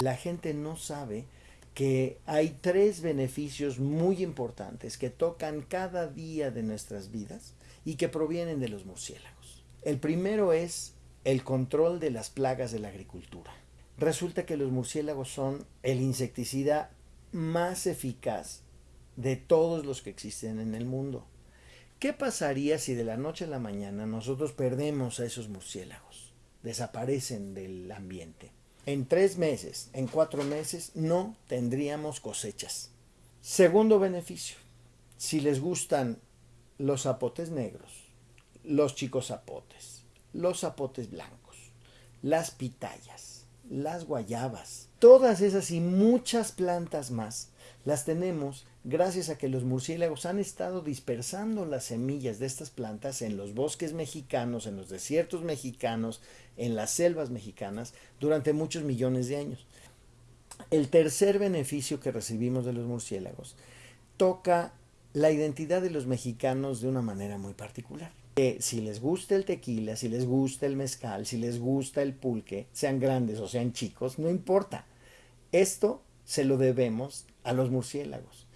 La gente no sabe que hay tres beneficios muy importantes que tocan cada día de nuestras vidas y que provienen de los murciélagos. El primero es el control de las plagas de la agricultura. Resulta que los murciélagos son el insecticida más eficaz de todos los que existen en el mundo. ¿Qué pasaría si de la noche a la mañana nosotros perdemos a esos murciélagos? Desaparecen del ambiente. En tres meses, en cuatro meses, no tendríamos cosechas. Segundo beneficio, si les gustan los zapotes negros, los chicos zapotes, los zapotes blancos, las pitayas, las guayabas, todas esas y muchas plantas más las tenemos gracias a que los murciélagos han estado dispersando las semillas de estas plantas en los bosques mexicanos, en los desiertos mexicanos, en las selvas mexicanas durante muchos millones de años. El tercer beneficio que recibimos de los murciélagos toca la identidad de los mexicanos de una manera muy particular. Que si les gusta el tequila, si les gusta el mezcal, si les gusta el pulque, sean grandes o sean chicos, no importa. Esto se lo debemos a los murciélagos.